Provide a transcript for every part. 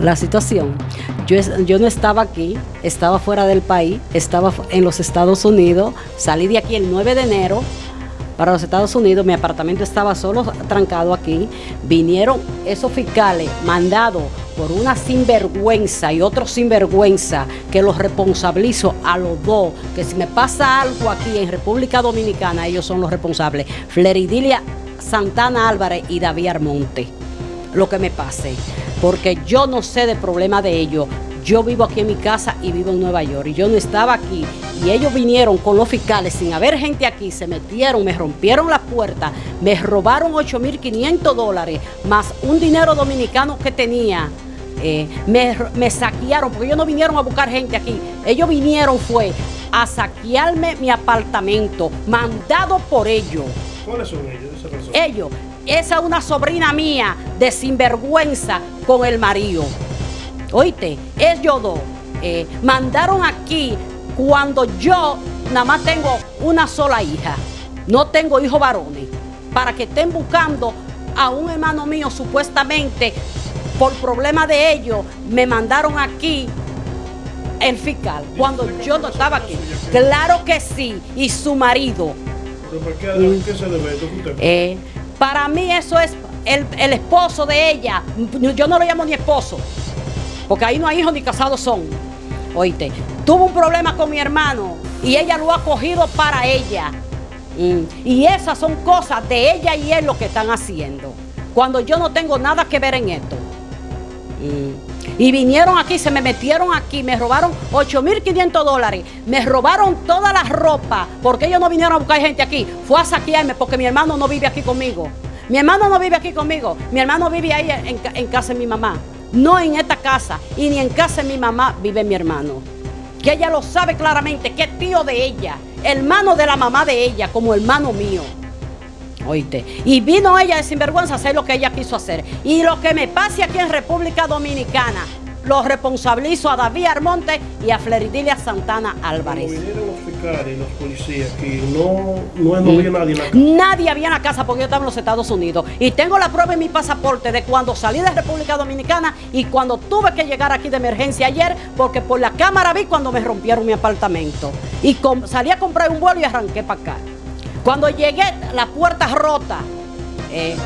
la situación. Yo, no estaba aquí, estaba fuera del país, estaba en los Estados Unidos, salí de aquí el 9 de enero para los Estados Unidos, mi apartamento estaba solo trancado aquí, vinieron esos fiscales mandados por una sinvergüenza y otro sinvergüenza que los responsabilizo a los dos, que si me pasa algo aquí en República Dominicana, ellos son los responsables, Fleridilia Santana Álvarez y David Armonte, lo que me pase porque yo no sé del problema de ellos. Yo vivo aquí en mi casa y vivo en Nueva York y yo no estaba aquí y ellos vinieron con los fiscales sin haber gente aquí, se metieron, me rompieron las puertas, me robaron 8.500 dólares más un dinero dominicano que tenía. Eh, me, me saquearon porque ellos no vinieron a buscar gente aquí, ellos vinieron fue a saquearme mi apartamento, mandado por ellos. ¿Cuáles son ellos? Ellos, esa es una sobrina mía de sinvergüenza con el marido. Oíste, ellos dos eh, mandaron aquí cuando yo nada más tengo una sola hija. No tengo hijos varones. Para que estén buscando a un hermano mío supuestamente por problema de ellos, me mandaron aquí el fiscal cuando yo no estaba aquí. Claro que sí, y su marido. ¿Pero por qué, qué se debe? Para mí eso es el, esposo de ella. Yo no lo llamo ni esposo, porque ahí no hay hijos ni casados son. Oíste, tuvo un problema con mi hermano y ella lo ha cogido para ella. Y esas son cosas de ella y él lo que están haciendo. Cuando yo no tengo nada que ver en esto. Y vinieron aquí, se me metieron aquí, me robaron 8.500 dólares, me robaron toda la ropa, porque ellos no vinieron a buscar gente aquí, fue a saquearme porque mi hermano no vive aquí conmigo. Mi hermano no vive aquí conmigo, mi hermano vive ahí en, casa de mi mamá. No en esta casa y ni en casa de mi mamá vive mi hermano. Que ella lo sabe claramente, que es tío de ella, hermano de la mamá de ella, como hermano mío. Oíste. Y vino ella de sinvergüenza a hacer lo que ella quiso hacer. Y lo que me pase aquí en República Dominicana, lo responsabilizo a David Armonte y a Fleridilia Santana Álvarez. Vinieron los fiscales y los policías aquí, no, no, había nadie en la casa. Nadie había en la casa porque yo estaba en los Estados Unidos. Y tengo la prueba en mi pasaporte de cuando salí de República Dominicana y cuando tuve que llegar aquí de emergencia ayer, porque por la cámara vi cuando me rompieron mi apartamento. Y salí a comprar un vuelo y arranqué para acá. Cuando llegué, la puerta rota. Eh,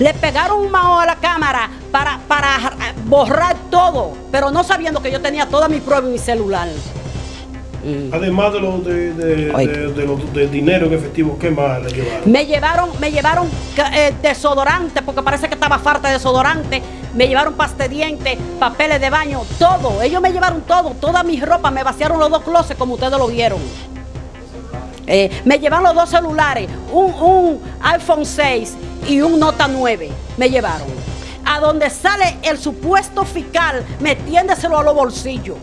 le pegaron un mao a la cámara para, para borrar todo, pero no sabiendo que yo tenía toda mi prueba en mi celular. Mm. Además de, lo de, dinero en efectivo, ¿qué más le llevaron? Me llevaron, me llevaron eh, desodorante, porque parece que estaba falta de desodorante. Me llevaron paste dientes, papeles de baño, todo. Ellos me llevaron todo, toda mi ropa. Me vaciaron los dos closets como ustedes lo vieron. Eh, me llevaron los dos celulares, un, iPhone 6 y un Nota 9. Me llevaron. A donde sale el supuesto fiscal, metiéndoselo a los bolsillos.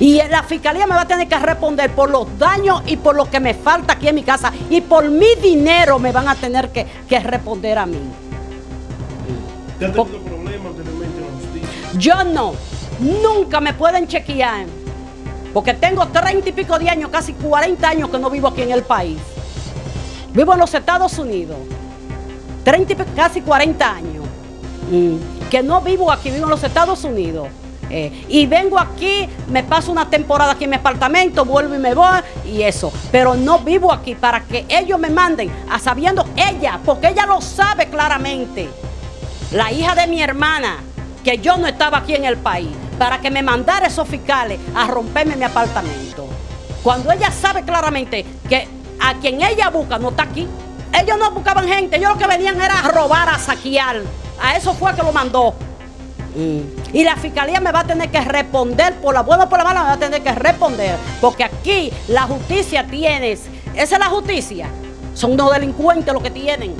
Y la fiscalía me va a tener que responder por los daños y por lo que me falta aquí en mi casa. Y por mi dinero me van a tener que, responder a mí. ¿Te ha tenido problemas anteriormente en la justicia? Yo no. Nunca me pueden chequear porque tengo 30 y pico de años, casi 40 años que no vivo aquí en el país. Vivo en los Estados Unidos. 30 y casi 40 años. Mm. Que no vivo aquí, vivo en los Estados Unidos. Eh, y vengo aquí, me paso una temporada aquí en mi apartamento, vuelvo y me voy y eso. Pero no vivo aquí para que ellos me manden a sabiendo ella, porque ella lo sabe claramente. La hija de mi hermana, que yo no estaba aquí en el país para que me mandara esos fiscales a romperme mi apartamento. Cuando ella sabe claramente que a quien ella busca no está aquí. Ellos no buscaban gente, ellos lo que venían era a robar, a saquear. A eso fue que lo mandó. Mm. Y la fiscalía me va a tener que responder, por la buena o por la mala, me va a tener que responder. Porque aquí la justicia tienes, esa es la justicia. Son dos delincuentes los que tienen.